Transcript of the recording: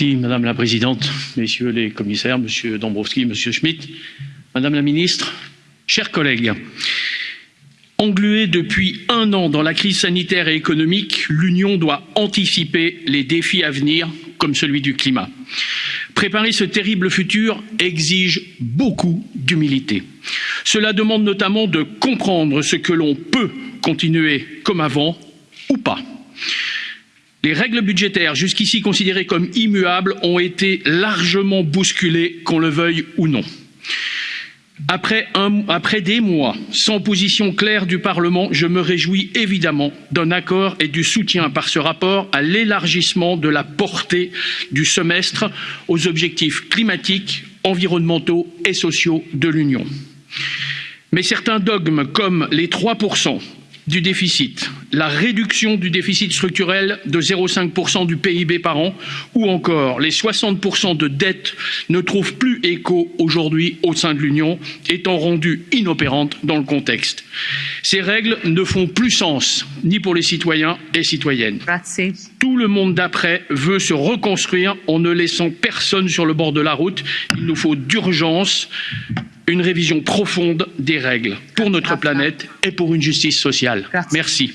Madame la Présidente, Messieurs les commissaires, Monsieur Dombrovski, Monsieur Schmitt, Madame la Ministre, chers collègues. Engluée depuis un an dans la crise sanitaire et économique, l'Union doit anticiper les défis à venir, comme celui du climat. Préparer ce terrible futur exige beaucoup d'humilité. Cela demande notamment de comprendre ce que l'on peut continuer comme avant ou pas. Les règles budgétaires, jusqu'ici considérées comme immuables, ont été largement bousculées, qu'on le veuille ou non. Après, des mois sans position claire du Parlement, je me réjouis évidemment d'un accord et du soutien par ce rapport à l'élargissement de la portée du semestre aux objectifs climatiques, environnementaux et sociaux de l'Union. Mais certains dogmes comme les 3% du déficit, la réduction du déficit structurel de 0,5% du PIB par an ou encore les 60% de dette ne trouvent plus écho aujourd'hui au sein de l'Union, étant rendues inopérantes dans le contexte. Ces règles ne font plus sens, ni pour les citoyens et citoyennes. Tout le monde d'après veut se reconstruire en ne laissant personne sur le bord de la route. Il nous faut d'urgence une révision profonde des règles pour notre planète et pour une justice sociale. Merci.